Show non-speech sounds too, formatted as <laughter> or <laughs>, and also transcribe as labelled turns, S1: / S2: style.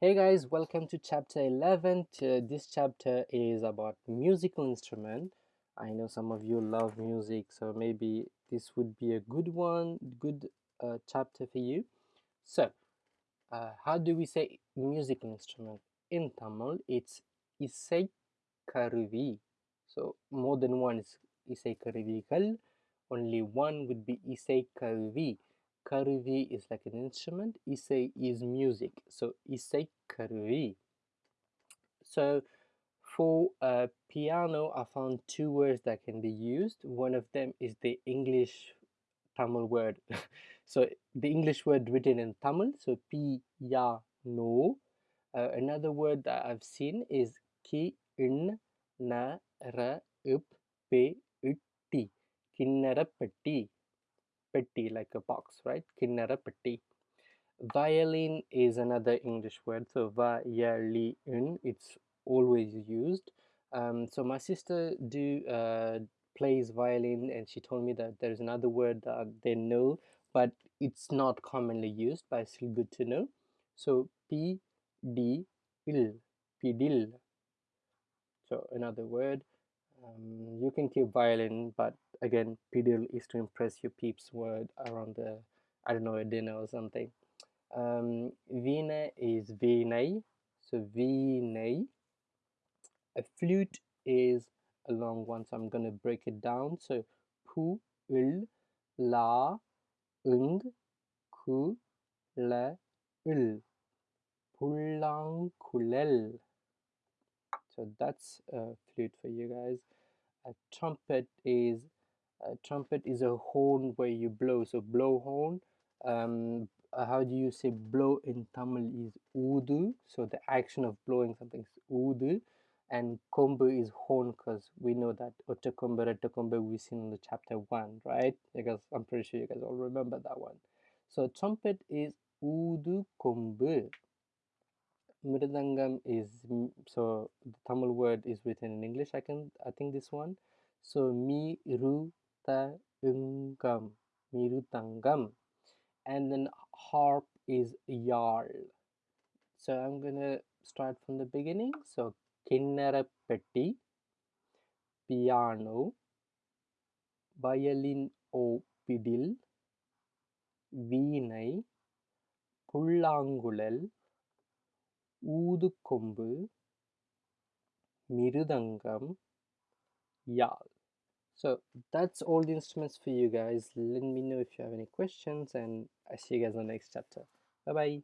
S1: Hey guys, welcome to chapter 11. Uh, this chapter is about musical instrument. I know some of you love music, so maybe this would be a good one, good uh, chapter for you. So, uh, how do we say musical instrument? In Tamil, it's isai karuvi. So, more than one is isai. Only one would be isai karuvi. Karuvi is like an instrument. Isai is music. So isai karuvi. So for a piano, I found two words that can be used. One of them is the English Tamil word. <laughs> so the English word written in Tamil. So piano. Uh, another word that I've seen is ki in na ra up pe. Kinnarapatti petti, like a box, right? Kinnara petti. Violin is another English word, so violin, it's always used. Um, so my sister do uh, plays violin, and she told me that there's another word that they know, but it's not commonly used, but it's still good to know. So p d il, pidil. So another word. Um, you can keep violin, but again, pidil is to impress your peeps word around the, I don't know, a dinner or something. Um, vina is vinay, so vinay. A flute is a long one, so I'm going to break it down. So pu, ul, la, ung, ku, la, ul. Pulankulel. So that's a flute for you guys. A trumpet is a trumpet is a horn where you blow. So blow horn um, uh, how do you say blow in Tamil is udu. So the action of blowing something is udu. And kombu is horn because we know that ottakombu rettakombu we've seen in the chapter 1 right? Because I'm pretty sure you guys all remember that one. So trumpet is udu kombu Mridangam is so the Tamil word is written in English. I can I think this one. So mi ru ta ungam mirutangam, and then harp is yarl. So I'm gonna start from the beginning. So kinnarapetti, piano, violin o pidil, வீணை புல்லாங்குழல் ஊதுக்கொம்பு mirudangam yal so that's all the instruments for you guys let me know if you have any questions and i see you guys in the next chapter bye bye